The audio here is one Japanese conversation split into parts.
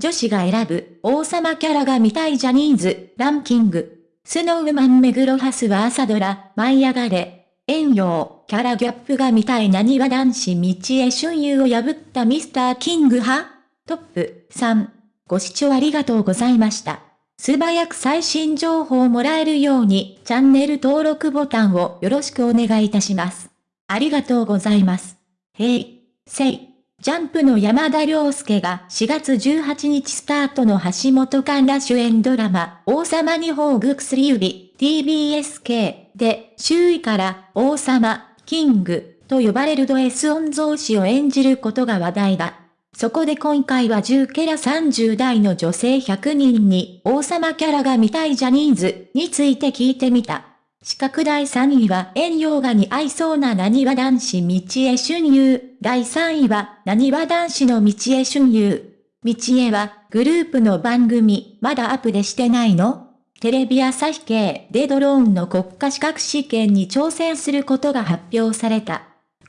女子が選ぶ王様キャラが見たいジャニーズランキング。スノーマン目黒ハスは朝ドラ、舞い上がれ。遠洋、キャラギャップが見たいなにわ男子道へ春遊を破ったミスターキング派トップ3。ご視聴ありがとうございました。素早く最新情報をもらえるようにチャンネル登録ボタンをよろしくお願いいたします。ありがとうございます。へい、せい。ジャンプの山田涼介が4月18日スタートの橋本環奈主演ドラマ、王様に宝具薬指、TBSK で周囲から王様、キングと呼ばれるド S 音造詞を演じることが話題だ。そこで今回は10キャラ30代の女性100人に王様キャラが見たいジャニーズについて聞いてみた。四角第3位は遠洋画に合いそうな何わ男子道へ春遊。第3位は何わ男子の道へ春遊。道へはグループの番組まだアップでしてないのテレビ朝日系でドローンの国家資格試験に挑戦することが発表された。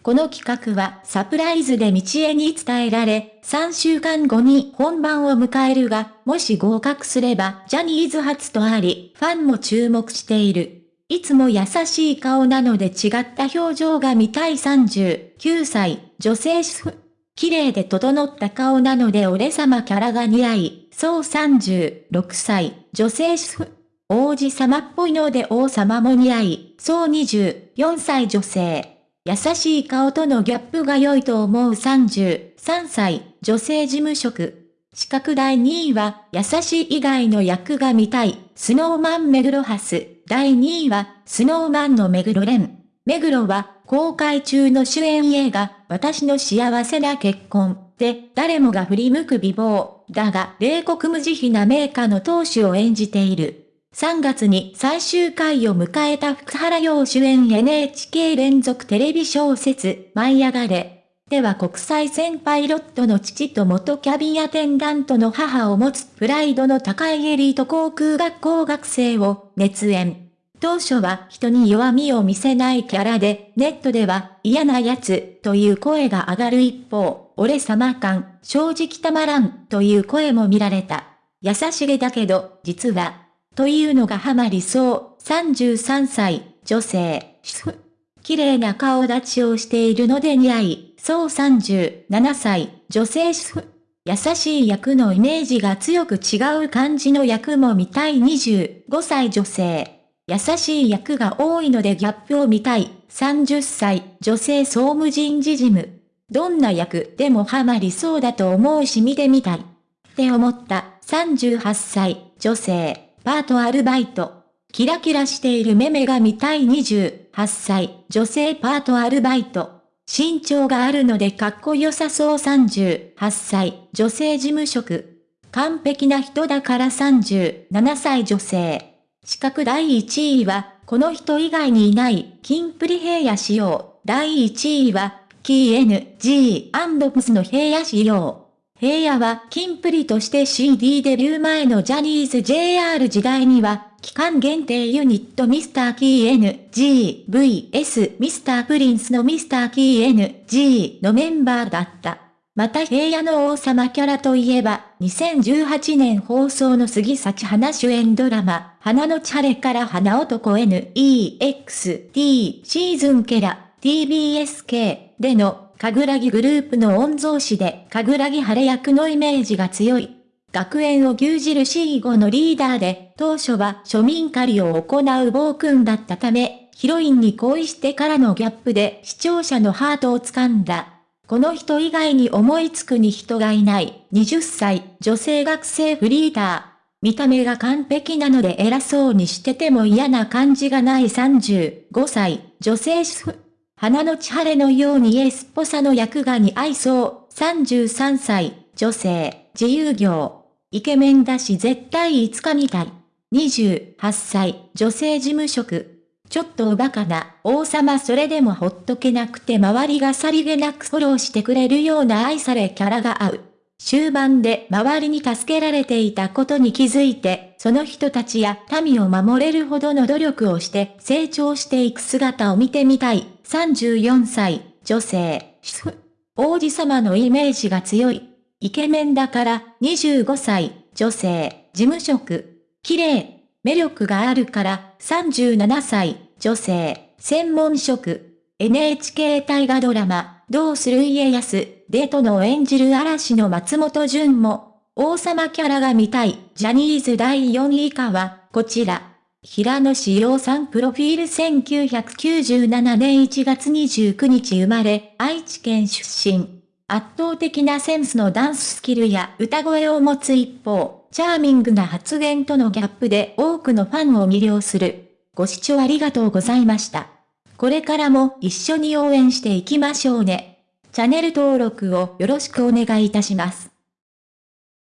この企画はサプライズで道へに伝えられ、3週間後に本番を迎えるが、もし合格すればジャニーズ初とあり、ファンも注目している。いつも優しい顔なので違った表情が見たい39歳、女性主婦。綺麗で整った顔なので俺様キャラが似合い、そう36歳、女性主婦。王子様っぽいので王様も似合い、そう24歳女性。優しい顔とのギャップが良いと思う33歳、女性事務職。資格第2位は、優しい以外の役が見たい、スノーマン目黒ハス。第2位は、スノーマンの目黒蓮。目黒は、公開中の主演映画、私の幸せな結婚で、誰もが振り向く美貌、だが、冷酷無慈悲な名家の当主を演じている。3月に最終回を迎えた福原陽主演 NHK 連続テレビ小説、舞い上がれ。では国際線パイロットの父と元キャビンアテンダントの母を持つプライドの高いエリート航空学校学生を熱演。当初は人に弱みを見せないキャラで、ネットでは嫌な奴という声が上がる一方、俺様感、正直たまらんという声も見られた。優しげだけど、実は、というのがハマりそう、33歳、女性、主婦。綺麗な顔立ちをしているので似合い、そう37歳、女性主婦。優しい役のイメージが強く違う感じの役も見たい25歳女性。優しい役が多いのでギャップを見たい30歳女性総務人事事務。どんな役でもハマりそうだと思うし見てみたい。って思った38歳女性パートアルバイト。キラキラしているメメが見たい28歳、女性パートアルバイト。身長があるのでかっこよさそう38歳、女性事務職。完璧な人だから37歳女性。資格第1位は、この人以外にいない、キンプリ平野仕様。第1位は、キー NG& の平野仕様。平野は、キンプリとして CD デビュー前のジャニーズ JR 時代には、期間限定ユニットミスターキー N, G, V, S ミスタープリンスのミスターキー N, G のメンバーだった。また平野の王様キャラといえば、2018年放送の杉咲花主演ドラマ、花のチャレから花男 N, E, X, T シーズンキャラ、TBSK でのかぐらぎグループの御曹司で、かぐらぎ晴れ役のイメージが強い。学園を牛耳る C5 のリーダーで、当初は庶民狩りを行う暴君だったため、ヒロインに恋してからのギャップで視聴者のハートを掴んだ。この人以外に思いつくに人がいない、20歳、女性学生フリーター。見た目が完璧なので偉そうにしてても嫌な感じがない35歳、女性主婦。花の千晴れのようにエスっぽさの役が似合いそう。33歳、女性、自由業。イケメンだし絶対いつか見たい。28歳、女性事務職。ちょっとおバカな、王様それでもほっとけなくて周りがさりげなくフォローしてくれるような愛されキャラが合う。終盤で周りに助けられていたことに気づいて、その人たちや民を守れるほどの努力をして成長していく姿を見てみたい。34歳、女性、主婦。王子様のイメージが強い。イケメンだから25歳、女性、事務職。綺麗、魅力があるから37歳、女性、専門職。NHK 大河ドラマ、どうする家康、デートの演じる嵐の松本潤も、王様キャラが見たい、ジャニーズ第4位以下は、こちら。平野志陽さんプロフィール1997年1月29日生まれ、愛知県出身。圧倒的なセンスのダンススキルや歌声を持つ一方、チャーミングな発言とのギャップで多くのファンを魅了する。ご視聴ありがとうございました。これからも一緒に応援していきましょうね。チャンネル登録をよろしくお願いいたします。